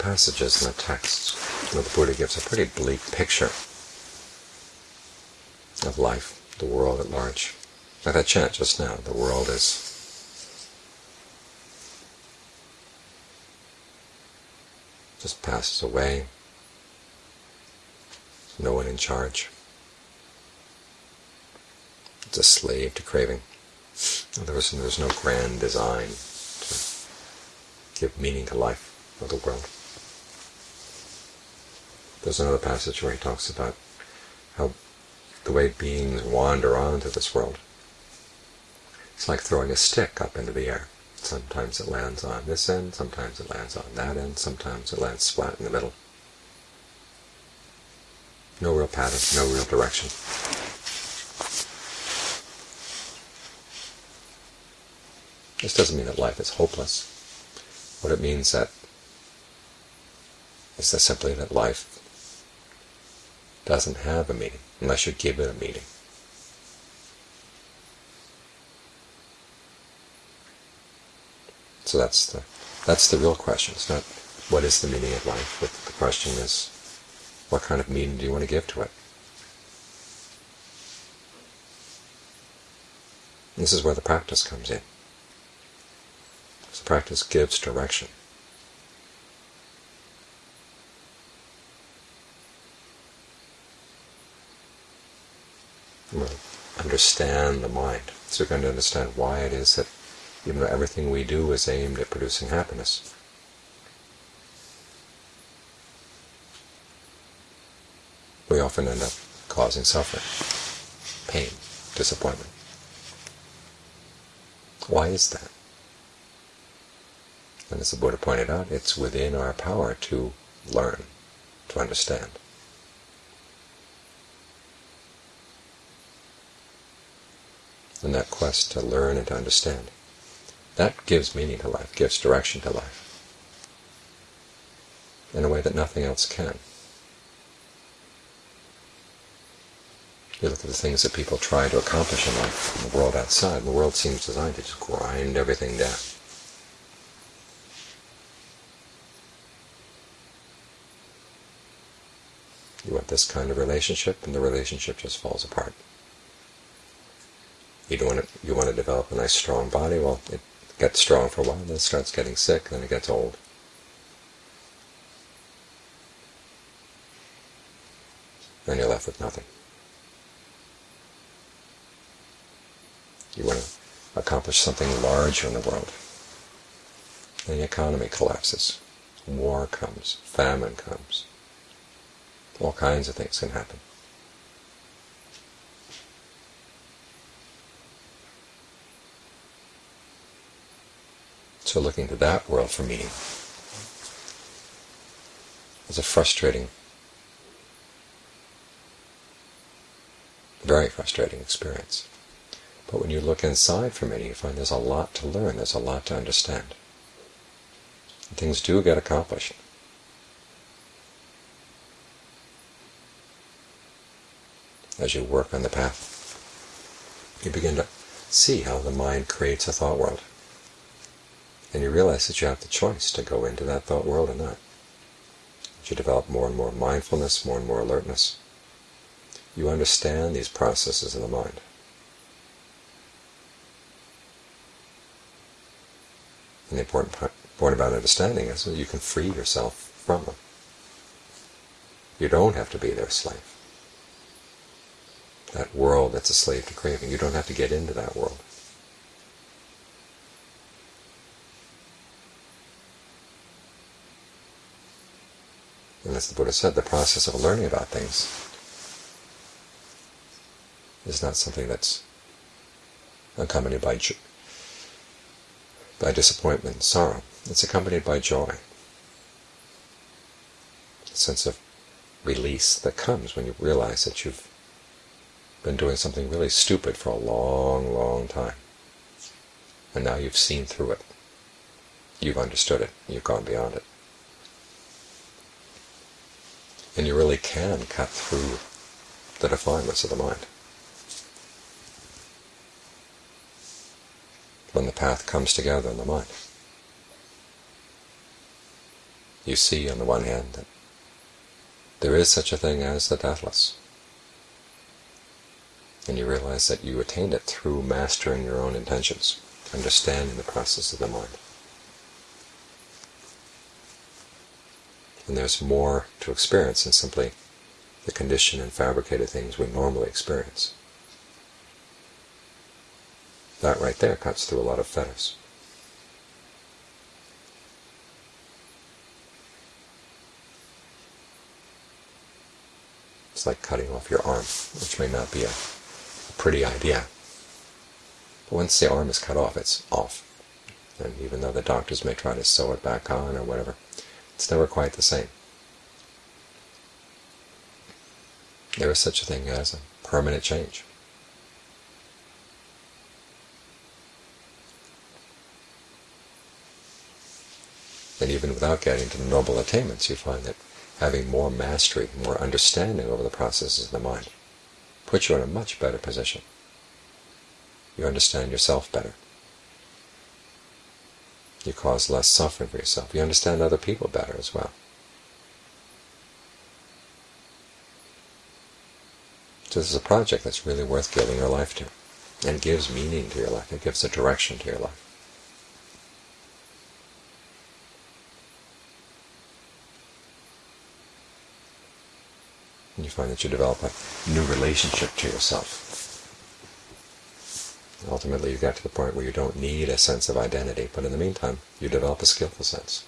passages in the texts where the Buddha gives a pretty bleak picture of life, the world at large. Like that chant just now, the world is just passes away, no one in charge. It's a slave to craving. There was, there was no grand design to give meaning to life or the world. There's another passage where he talks about how the way beings wander onto this world. It's like throwing a stick up into the air. Sometimes it lands on this end, sometimes it lands on that end, sometimes it lands flat in the middle. No real pattern, no real direction. This doesn't mean that life is hopeless. What it means that is that simply that life doesn't have a meaning unless you give it a meaning. So that's the that's the real question. It's not what is the meaning of life, but the question is what kind of meaning do you want to give to it? This is where the practice comes in. So practice gives direction. We'll understand the mind. So we're going to understand why it is that even though everything we do is aimed at producing happiness. We often end up causing suffering, pain, disappointment. Why is that? And as the Buddha pointed out, it's within our power to learn, to understand. And that quest to learn and to understand that gives meaning to life, gives direction to life, in a way that nothing else can. You look at the things that people try to accomplish in life, in the world outside, the world seems designed to just grind everything down. You want this kind of relationship, and the relationship just falls apart. You want to, you want to develop a nice strong body, well, it gets strong for a while, then it starts getting sick, then it gets old. Then you're left with nothing. You want to accomplish something larger in the world. And the economy collapses. War comes. Famine comes. All kinds of things can happen. So looking to that world for meaning is a frustrating, very frustrating experience. But when you look inside for meaning, you find there's a lot to learn, there's a lot to understand. And things do get accomplished. As you work on the path, you begin to see how the mind creates a thought world and you realize that you have the choice to go into that thought world or not. You develop more and more mindfulness, more and more alertness, you understand these processes of the mind. And the important point about understanding is that you can free yourself from them. You don't have to be their slave. That world that's a slave to craving, you don't have to get into that world. And as the Buddha said, the process of learning about things is not something that's accompanied by by disappointment sorrow. It's accompanied by joy. A sense of release that comes when you realize that you've been doing something really stupid for a long, long time. And now you've seen through it. You've understood it. You've gone beyond it. And you really can cut through the defilements of the mind. When the path comes together in the mind. you see, on the one hand, that there is such a thing as the deathless. And you realize that you attained it through mastering your own intentions, understanding the process of the mind. And there's more to experience than simply the conditioned and fabricated things we normally experience. That right there cuts through a lot of fetters. It's like cutting off your arm, which may not be a, a pretty idea. But once the arm is cut off, it's off. And even though the doctors may try to sew it back on or whatever, it's never quite the same. There is such a thing as a permanent change. And even without getting to the noble attainments, you find that having more mastery, more understanding over the processes of the mind, puts you in a much better position. You understand yourself better. You cause less suffering for yourself. You understand other people better as well. So this is a project that's really worth giving your life to. And it gives meaning to your life. It gives a direction to your life. and you find that you develop a new relationship to yourself. Ultimately, you get to the point where you don't need a sense of identity, but in the meantime, you develop a skillful sense.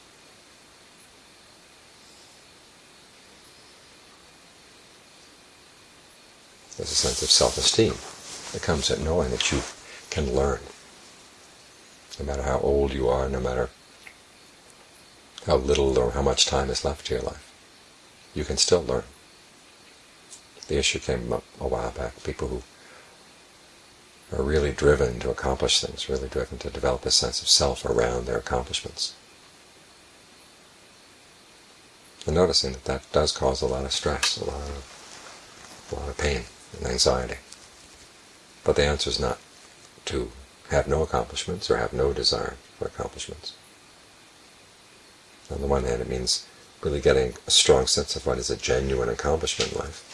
There's a sense of self-esteem that comes at knowing that you can learn. No matter how old you are, no matter how little or how much time is left to your life, you can still learn the issue came up a while back. People who are really driven to accomplish things, really driven to develop a sense of self around their accomplishments. And noticing that that does cause a lot of stress, a lot of, a lot of pain and anxiety. But the answer is not to have no accomplishments or have no desire for accomplishments. On the one hand, it means really getting a strong sense of what is a genuine accomplishment in life.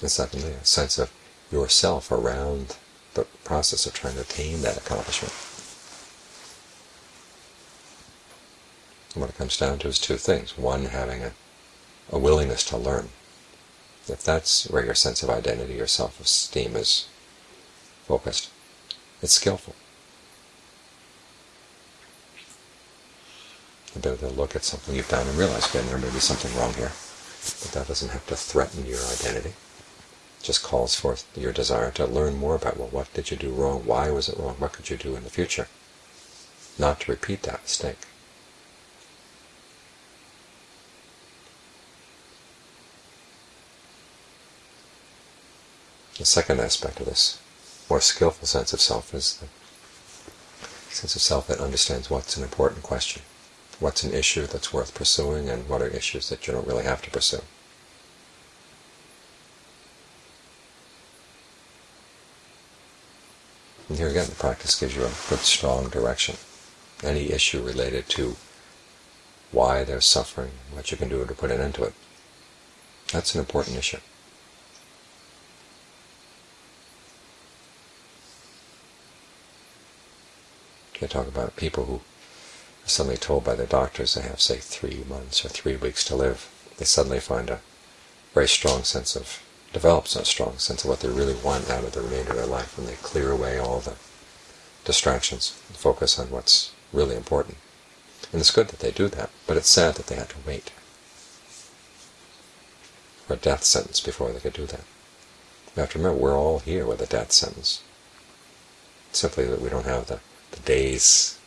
And secondly, a sense of yourself around the process of trying to attain that accomplishment. And what it comes down to is two things. One, having a, a willingness to learn. If that's where your sense of identity, your self-esteem is focused, it's skillful. The ability to look at something you've done and realize, okay, there may be something wrong here, but that doesn't have to threaten your identity just calls forth your desire to learn more about, well, what did you do wrong? Why was it wrong? What could you do in the future? Not to repeat that mistake. The second aspect of this more skillful sense of self is the sense of self that understands what's an important question, what's an issue that's worth pursuing, and what are issues that you don't really have to pursue. And here again, the practice gives you a good, strong direction. Any issue related to why there's suffering, what you can do to put an end to it, that's an important issue. You talk about people who are suddenly told by their doctors they have, say, three months or three weeks to live. They suddenly find a very strong sense of develops a strong sense of what they really want out of the remainder of their life when they clear away all the distractions and focus on what's really important. And it's good that they do that, but it's sad that they had to wait for a death sentence before they could do that. You have to remember, we're all here with a death sentence. simply that we don't have the, the days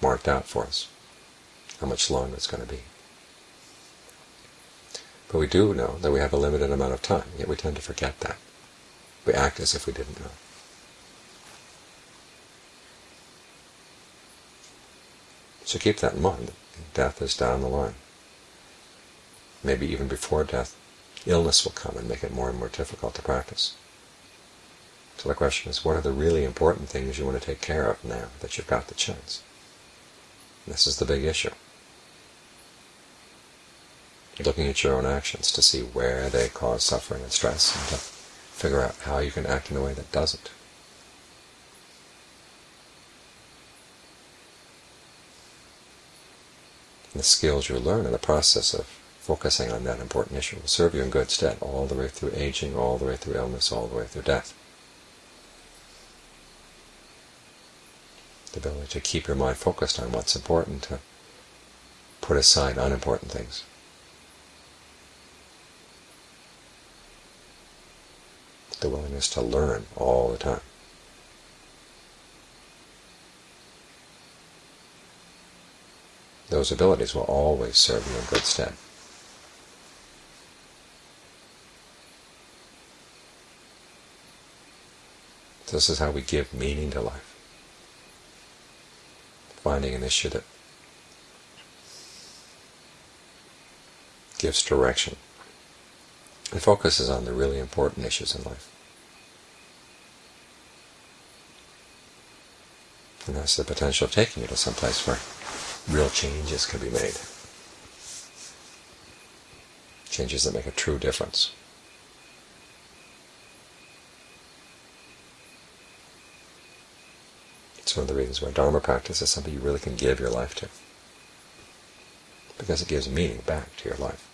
marked out for us, how much longer it's going to be. But we do know that we have a limited amount of time, yet we tend to forget that. We act as if we didn't know. So keep that in mind. Death is down the line. Maybe even before death, illness will come and make it more and more difficult to practice. So the question is, what are the really important things you want to take care of now that you've got the chance? This is the big issue. Looking at your own actions to see where they cause suffering and stress, and to figure out how you can act in a way that doesn't. the skills you learn in the process of focusing on that important issue will serve you in good stead all the way through aging, all the way through illness, all the way through death. The ability to keep your mind focused on what's important, to put aside unimportant things. The willingness to learn all the time. those abilities will always serve you in good stead. This is how we give meaning to life. Finding an issue that gives direction and focuses on the really important issues in life. And that's the potential of taking you to some place where real changes can be made. Changes that make a true difference. It's one of the reasons why Dharma practice is something you really can give your life to. Because it gives meaning back to your life.